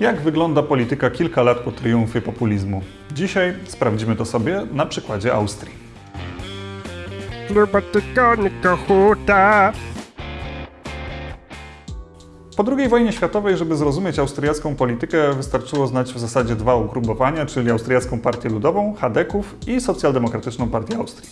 Jak wygląda polityka kilka lat po triumfie populizmu? Dzisiaj sprawdzimy to sobie na przykładzie Austrii. Po II wojnie światowej, żeby zrozumieć austriacką politykę, wystarczyło znać w zasadzie dwa ugrupowania, czyli Austriacką Partię Ludową, Hadeków i Socjaldemokratyczną Partię Austrii.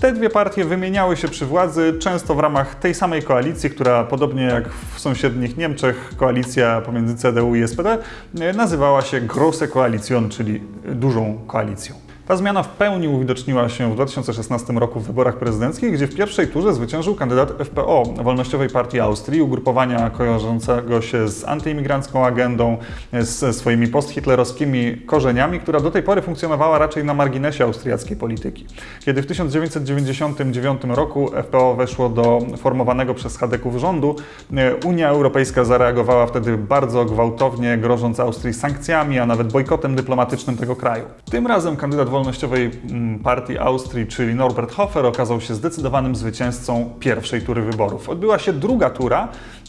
Te dwie partie wymieniały się przy władzy, często w ramach tej samej koalicji, która podobnie jak w sąsiednich Niemczech, koalicja pomiędzy CDU i SPD, e, nazywała się Große Koalition, czyli dużą koalicją. Ta zmiana w pełni uwidoczniła się w 2016 roku w wyborach prezydenckich, gdzie w pierwszej turze zwyciężył kandydat FPO, Wolnościowej Partii Austrii, ugrupowania kojarzącego się z antyimigrancką agendą, ze swoimi posthitlerowskimi korzeniami, która do tej pory funkcjonowała raczej na marginesie austriackiej polityki. Kiedy w 1999 roku FPO weszło do formowanego przez Hadeków rządu, e, Unia Europejska zareagowała wtedy bardzo gwałtownie, grożąc Austrii sankcjami, a nawet bojkotem dyplomatycznym tego kraju. Tym razem kandydat Wolnościowej mm, Partii Austrii, czyli Norbert Hofer, okazał się zdecydowanym zwycięzcą pierwszej tury wyborów. Odbyła się druga tura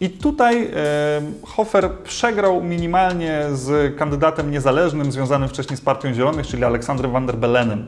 i tutaj Hofer przegrał minimalnie z kandydatem niezależnym związanym wcześniej z Partią Zielonych, czyli Aleksandrem van der Belenem.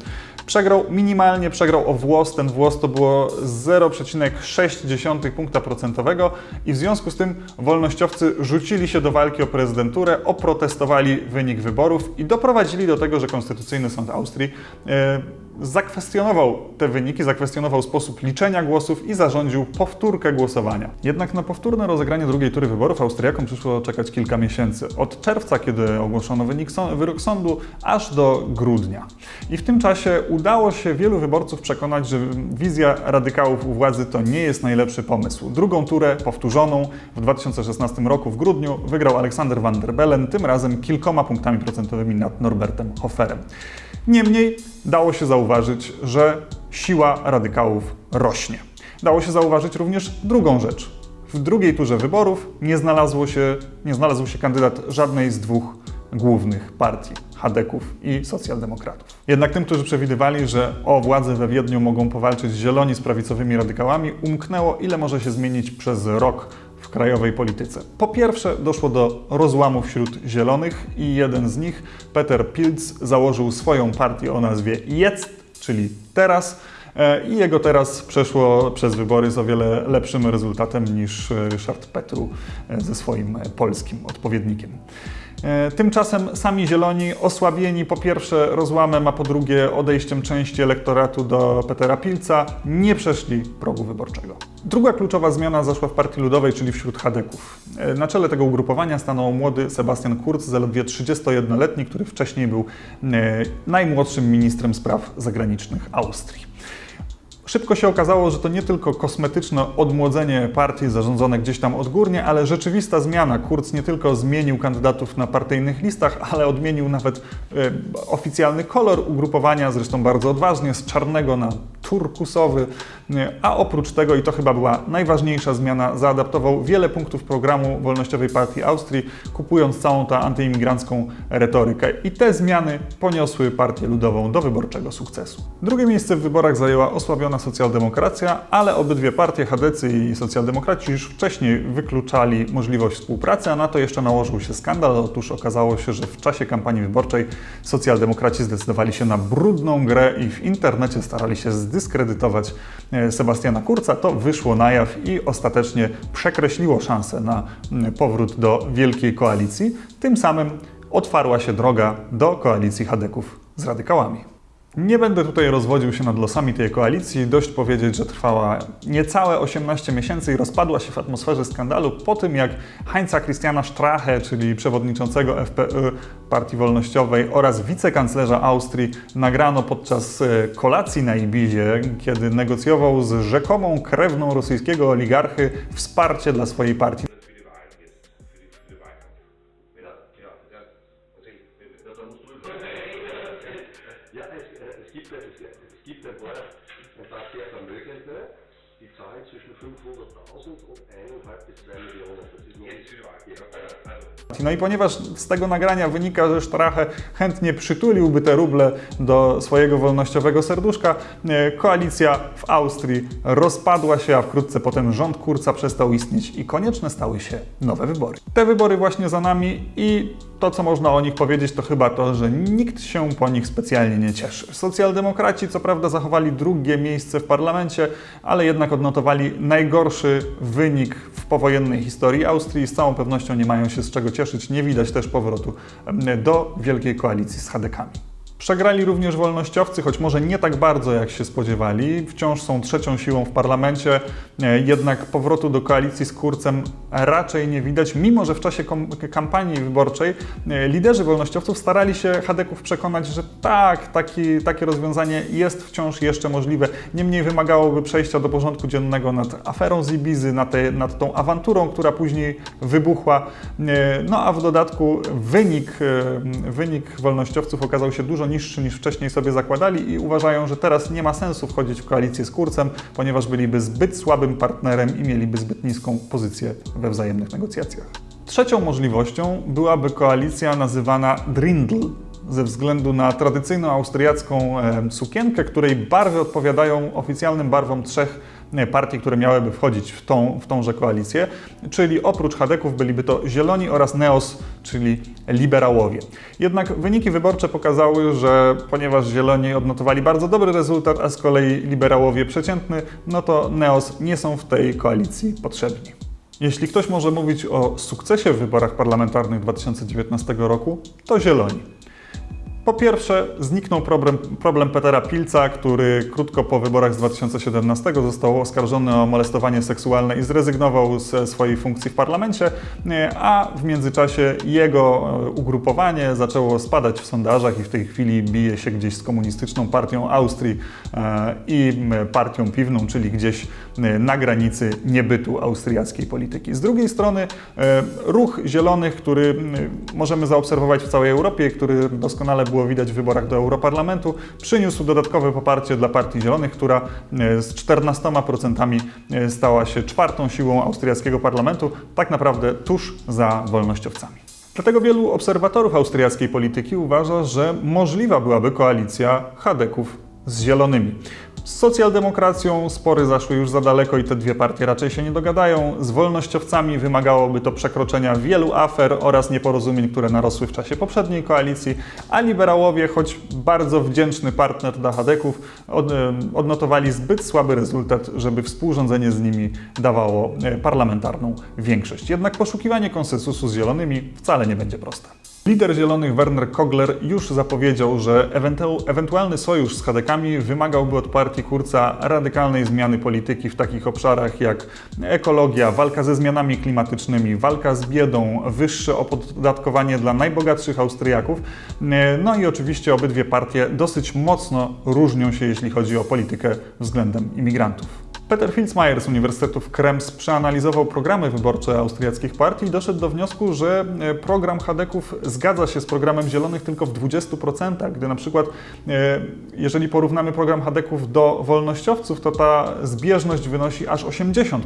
Przegrał minimalnie, przegrał o włos. Ten włos to było 0,6 punkta procentowego i w związku z tym wolnościowcy rzucili się do walki o prezydenturę, oprotestowali wynik wyborów i doprowadzili do tego, że Konstytucyjny Sąd Austrii e, zakwestionował te wyniki, zakwestionował sposób liczenia głosów i zarządził powtórkę głosowania. Jednak na powtórne rozegranie drugiej tury wyborów Austriakom przyszło czekać kilka miesięcy. Od czerwca, kiedy ogłoszono wynik, wyrok sądu, aż do grudnia. I w tym czasie udało się wielu wyborców przekonać, że wizja radykałów u władzy to nie jest najlepszy pomysł. Drugą turę, powtórzoną w 2016 roku w grudniu, wygrał Aleksander van der Bellen, tym razem kilkoma punktami procentowymi nad Norbertem Hoferem. Niemniej dało się zauważyć, że siła radykałów rośnie. Dało się zauważyć również drugą rzecz. W drugiej turze wyborów nie, znalazło się, nie znalazł się kandydat żadnej z dwóch głównych partii Hadeków i socjaldemokratów. Jednak tym, którzy przewidywali, że o władzę we Wiedniu mogą powalczyć zieloni z prawicowymi radykałami, umknęło, ile może się zmienić przez rok w krajowej polityce. Po pierwsze, doszło do rozłamu wśród zielonych i jeden z nich, Peter Pilz, założył swoją partię o nazwie Jetzt, czyli teraz. E, I jego teraz przeszło przez wybory z o wiele lepszym rezultatem niż e, Ryszard Petru e, ze swoim e, polskim odpowiednikiem. E, Tymczasem sami zieloni, osłabieni po pierwsze rozłamem, a po drugie odejściem części elektoratu do Petera Pilca, nie przeszli progu wyborczego. Druga kluczowa zmiana zaszła w Partii Ludowej, czyli wśród Hadeków. E, Na czele tego ugrupowania stanął młody Sebastian Kurz, zaledwie 31-letni, który wcześniej był e, najmłodszym ministrem spraw zagranicznych Austrii. Szybko się okazało, że to nie tylko kosmetyczne odmłodzenie partii zarządzone gdzieś tam odgórnie, ale rzeczywista zmiana. Kurz nie tylko zmienił kandydatów na partyjnych listach, ale odmienił nawet e, oficjalny kolor ugrupowania, zresztą bardzo odważnie, z czarnego na turkusowy. A oprócz tego, i to chyba była najważniejsza zmiana, zaadaptował wiele punktów programu Wolnościowej Partii Austrii, kupując całą tę antyimigrancką retorykę. I te zmiany poniosły Partię Ludową do wyborczego sukcesu. Drugie miejsce w wyborach zajęła osłabiona socjaldemokracja, ale obydwie partie, Hadecy i socjaldemokraci, już wcześniej wykluczali możliwość współpracy, a na to jeszcze nałożył się skandal. Otóż okazało się, że w czasie kampanii wyborczej socjaldemokraci zdecydowali się na brudną grę i w internecie starali się zdyskredytować e, Sebastiana Kurca. To wyszło na jaw i ostatecznie przekreśliło szansę na mm, powrót do wielkiej koalicji. Tym samym otwarła się droga do koalicji Hadeków z radykałami. Nie będę tutaj rozwodził się nad losami tej koalicji. Dość powiedzieć, że trwała niecałe 18 miesięcy i rozpadła się w atmosferze skandalu po tym, jak Heinza Christiana Strache, czyli przewodniczącego FPÖ Partii Wolnościowej oraz wicekanclerza Austrii, nagrano podczas e, kolacji na Ibizie, kiedy negocjował z rzekomą krewną rosyjskiego oligarchy wsparcie dla swojej partii. Ja, es, äh, es, gibt, es, es gibt ein paar, ein paar sehr Vermögende, die Zahl zwischen 500.000 und 1,5 bis 2 Millionen. Das ist. No i ponieważ z tego nagrania wynika, że Strache chętnie przytuliłby te ruble do swojego wolnościowego serduszka, e, koalicja w Austrii rozpadła się, a wkrótce potem rząd Kurca przestał istnieć i konieczne stały się nowe wybory. Te wybory właśnie za nami i to, co można o nich powiedzieć, to chyba to, że nikt się po nich specjalnie nie cieszy. Socjaldemokraci, co prawda, zachowali drugie miejsce w parlamencie, ale jednak odnotowali najgorszy wynik w powojennej historii Austrii. Z całą pewnością nie mają się z czego cieszyć. Nie widać też powrotu do wielkiej koalicji z Hadekami. Przegrali również wolnościowcy, choć może nie tak bardzo jak się spodziewali. Wciąż są trzecią siłą w parlamencie, e, jednak powrotu do koalicji z Kurcem raczej nie widać, mimo że w czasie kampanii wyborczej e, liderzy wolnościowców starali się Hadeków przekonać, że tak, taki, takie rozwiązanie jest wciąż jeszcze możliwe. Niemniej wymagałoby przejścia do porządku dziennego nad aferą z Ibizy, nad, te, nad tą awanturą, która później wybuchła. E, No a w dodatku wynik, wynik wolnościowców okazał się dużo niższy niż wcześniej sobie zakładali i uważają, że teraz nie ma sensu wchodzić w koalicję z Kurcem, ponieważ byliby zbyt słabym partnerem i mieliby zbyt niską pozycję we wzajemnych negocjacjach. Trzecią możliwością byłaby koalicja nazywana Drindl, ze względu na tradycyjną austriacką sukienkę, której barwy odpowiadają oficjalnym barwom trzech partii, które miałyby wchodzić w, tą, w tąże koalicję, czyli oprócz Hadeków byliby to Zieloni oraz Neos, czyli liberałowie. Jednak wyniki wyborcze pokazały, że ponieważ Zieloni odnotowali bardzo dobry rezultat, a z kolei liberałowie przeciętny, no to Neos nie są w tej koalicji potrzebni. Jeśli ktoś może mówić o sukcesie w wyborach parlamentarnych 2019 roku, to Zieloni. Po pierwsze, zniknął problem, problem Petera Pilca, który krótko po wyborach z 2017 został oskarżony o molestowanie seksualne i zrezygnował ze swojej funkcji w parlamencie, nie, a w międzyczasie jego e, ugrupowanie zaczęło spadać w sondażach i w tej chwili bije się gdzieś z komunistyczną partią Austrii e, i partią piwną, czyli gdzieś e, na granicy niebytu austriackiej polityki. Z drugiej strony e, ruch zielonych, który możemy zaobserwować w całej Europie, który doskonale było widać w wyborach do Europarlamentu, przyniósł dodatkowe poparcie dla Partii Zielonych, która e, z 14% e, stała się czwartą siłą austriackiego parlamentu, tak naprawdę tuż za wolnościowcami. Dlatego wielu obserwatorów austriackiej polityki uważa, że możliwa byłaby koalicja Hadeków z Zielonymi. Z socjaldemokracją spory zaszły już za daleko i te dwie partie raczej się nie dogadają. Z wolnościowcami wymagałoby to przekroczenia wielu afer oraz nieporozumień, które narosły w czasie poprzedniej koalicji, a liberałowie, choć bardzo wdzięczny partner dla Hadeków, od, odnotowali zbyt słaby rezultat, żeby współrządzenie z nimi dawało e, parlamentarną większość. Jednak poszukiwanie konsensusu z zielonymi wcale nie będzie proste. Lider Zielonych Werner Kogler już zapowiedział, że ewentu- ewentualny sojusz z Hadekami wymagałby od partii Kurca radykalnej zmiany polityki w takich obszarach jak ekologia, walka ze zmianami klimatycznymi, walka z biedą, wyższe opodatkowanie dla najbogatszych Austriaków. E, No i oczywiście obydwie partie dosyć mocno różnią się, jeśli chodzi o politykę względem imigrantów. Peter Filzmeier z Uniwersytetu w Krems przeanalizował programy wyborcze austriackich partii i doszedł do wniosku, że e, program Hadeków zgadza się z programem Zielonych tylko w 20%, gdy na przykład e, jeżeli porównamy program Hadeków do wolnościowców, to ta zbieżność wynosi aż 80%.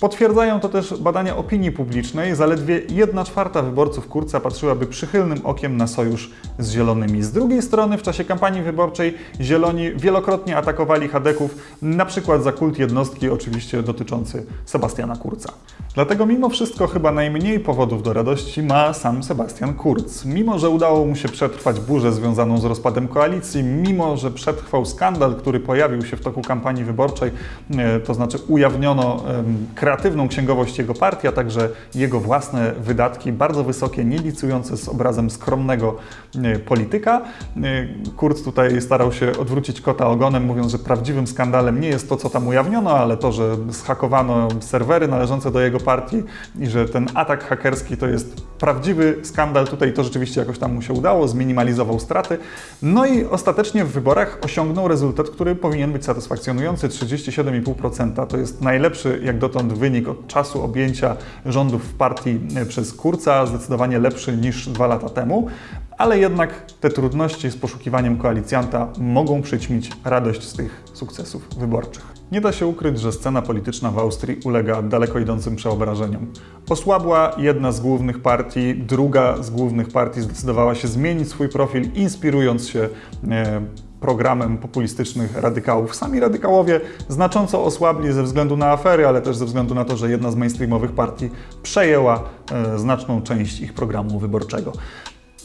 Potwierdzają to też badania opinii publicznej. Zaledwie 1 czwarta wyborców Kurca patrzyłaby przychylnym okiem na sojusz z Zielonymi. Z drugiej strony w czasie kampanii wyborczej Zieloni wielokrotnie atakowali Hadeków, na przykład za kult jednostki, oczywiście dotyczący Sebastiana Kurca. Dlatego mimo wszystko chyba najmniej powodów do radości ma sam Sebastian Kurz. Mimo, że udało mu się przetrwać burzę związaną z rozpadem koalicji, mimo, że przetrwał skandal, który pojawił się w toku kampanii wyborczej, e, to znaczy ujawniono kreatywną księgowość jego partii, a także jego własne wydatki, bardzo wysokie, nie licujące z obrazem skromnego e, polityka. E, Kurz tutaj starał się odwrócić kota ogonem, mówiąc, że prawdziwym skandalem nie jest to, co tam ujawniono, ale to, że zhakowano serwery należące do jego partii i że ten atak hakerski to jest prawdziwy skandal. Tutaj to rzeczywiście jakoś tam mu się udało, zminimalizował straty. No i ostatecznie w wyborach osiągnął rezultat, który powinien być satysfakcjonujący. 37,5% to jest najlepszy jak dotąd wynik od czasu objęcia rządów w partii przez Kurca, zdecydowanie lepszy niż dwa lata temu. Ale jednak te trudności z poszukiwaniem koalicjanta mogą przyćmić radość z tych sukcesów wyborczych. Nie da się ukryć, że scena polityczna w Austrii ulega daleko idącym przeobrażeniom. Osłabła jedna z głównych partii, druga z głównych partii zdecydowała się zmienić swój profil, inspirując się e, programem populistycznych radykałów. Sami radykałowie znacząco osłabli ze względu na afery, ale też ze względu na to, że jedna z mainstreamowych partii przejęła e, znaczną część ich programu wyborczego.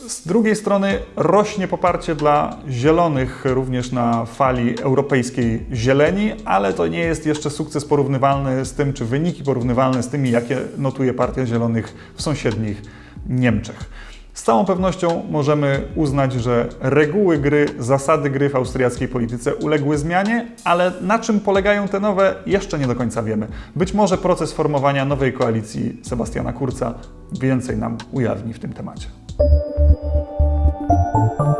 Z drugiej strony rośnie poparcie dla zielonych również na fali europejskiej zieleni, ale to nie jest jeszcze sukces porównywalny z tym, czy wyniki porównywalne z tymi, jakie notuje Partia Zielonych w sąsiednich Niemczech. Z całą pewnością możemy uznać, że reguły gry, zasady gry w austriackiej polityce uległy zmianie, ale na czym polegają te nowe, jeszcze nie do końca wiemy. Być może proces formowania nowej koalicji Sebastiana Kurza więcej nam ujawni w tym temacie. Thank you.